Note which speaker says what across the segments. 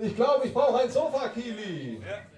Speaker 1: Ich glaube, ich brauche ein Sofa, Kili. Ja.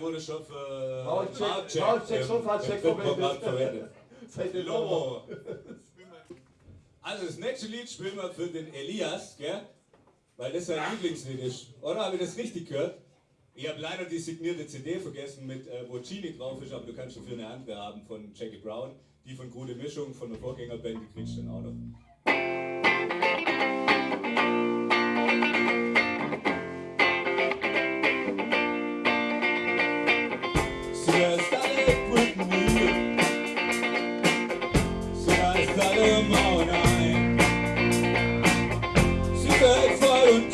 Speaker 2: wurde schon für
Speaker 1: Marcheck, Marcheck, Sofacheck
Speaker 2: verwendet. Lobo. Also das nächste Lied spielen wir für den Elias, gell? Weil das sein Lieblingslied ist. Oder habe ich das richtig gehört? Ich habe leider die signierte CD vergessen, mit, äh, wo Genie drauf ist, aber du kannst dafür eine andere haben von Jackie Brown. Die von Gute Mischung von der Vorgängerband, die kriegst du dann auch noch.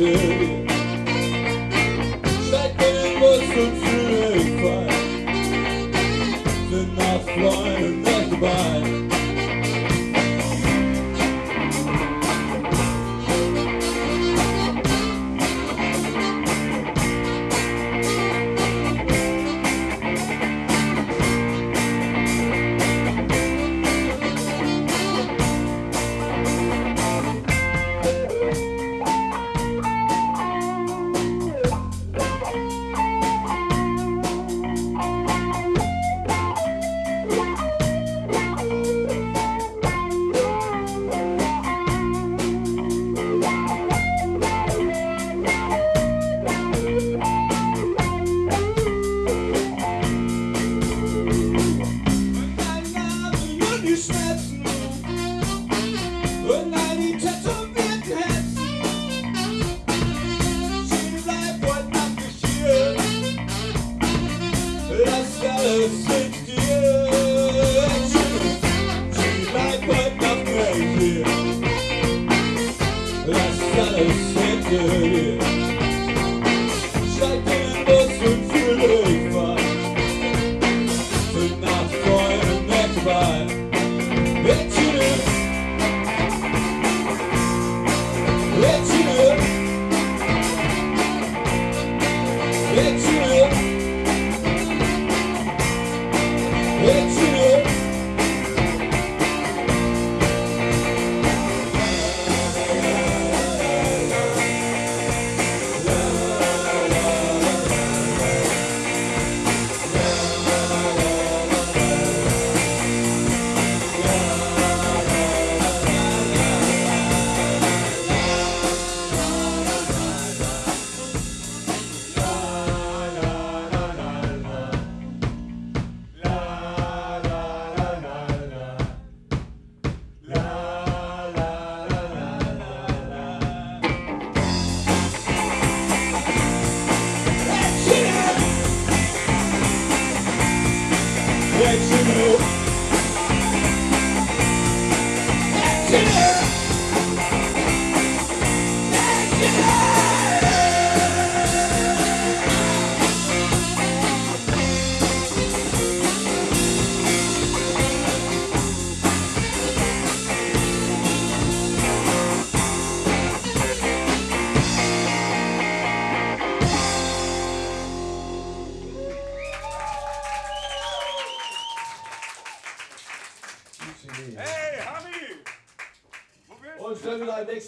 Speaker 1: But you was so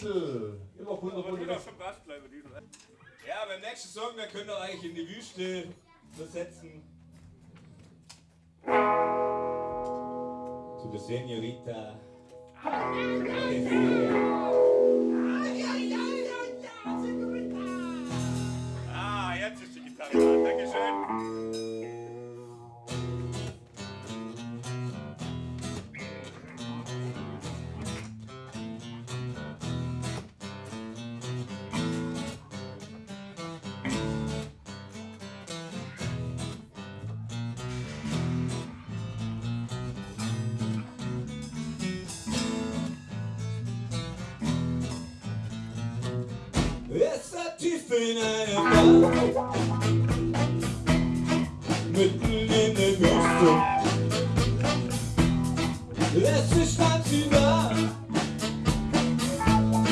Speaker 1: Wechsel. Immer
Speaker 3: 100, 100.
Speaker 2: Ja, beim nächsten Song, da könnt ihr euch in die Wüste versetzen. Zu der Seniorita.
Speaker 3: Ah, jetzt ist die Gitarre da. Dankeschön.
Speaker 2: söyle ben Mütlüğüne görsün Es ist ein Zimmer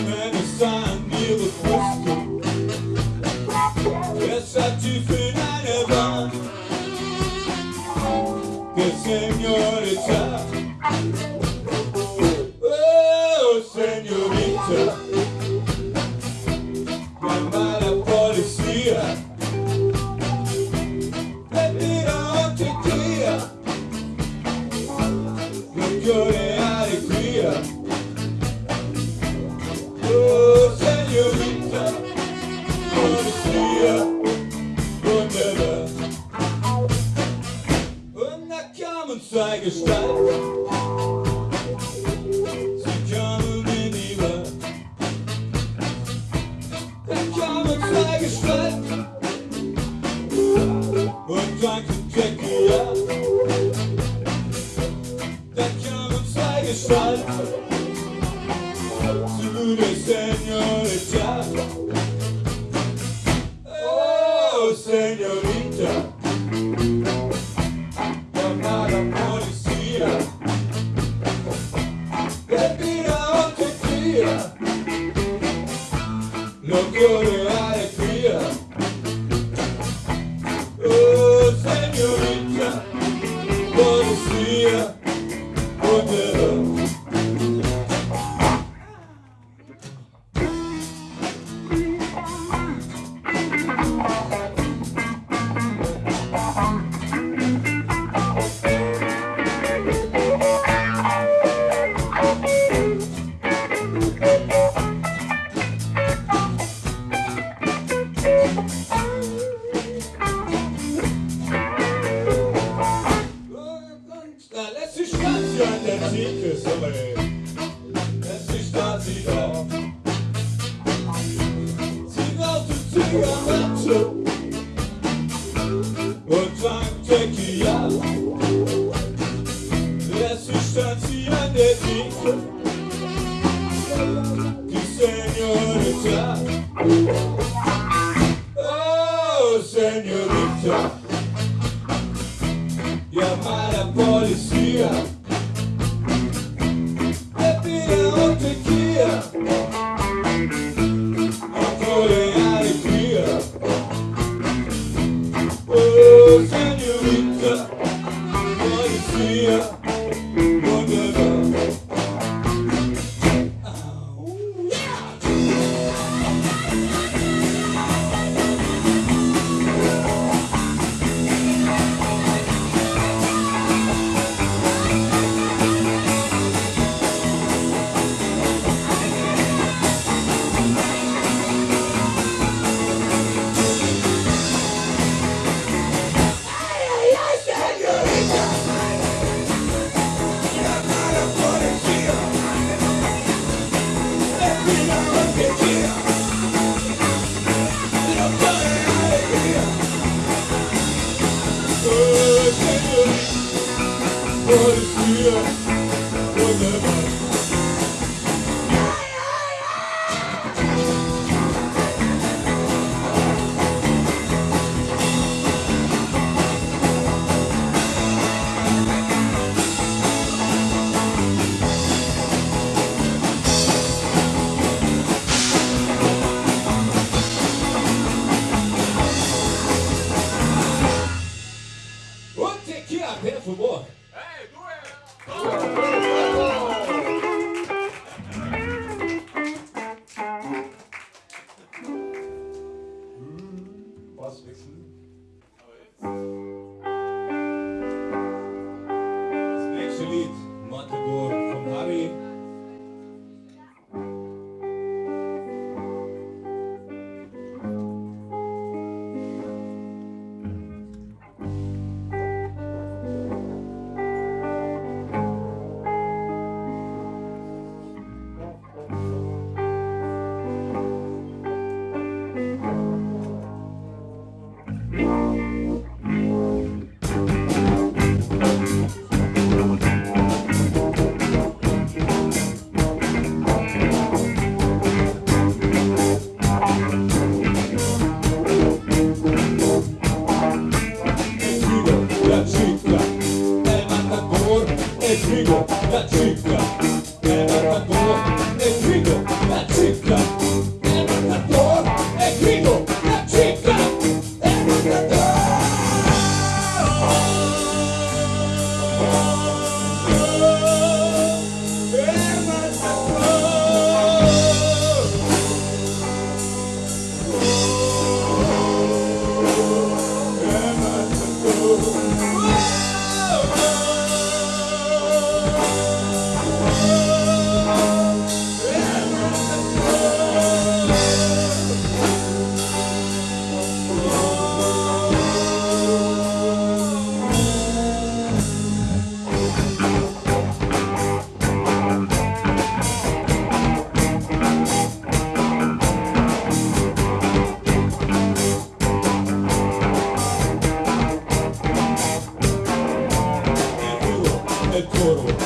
Speaker 2: Wenn es an ihre Brust Es Good. Su señorita
Speaker 4: You're up to
Speaker 2: Moro.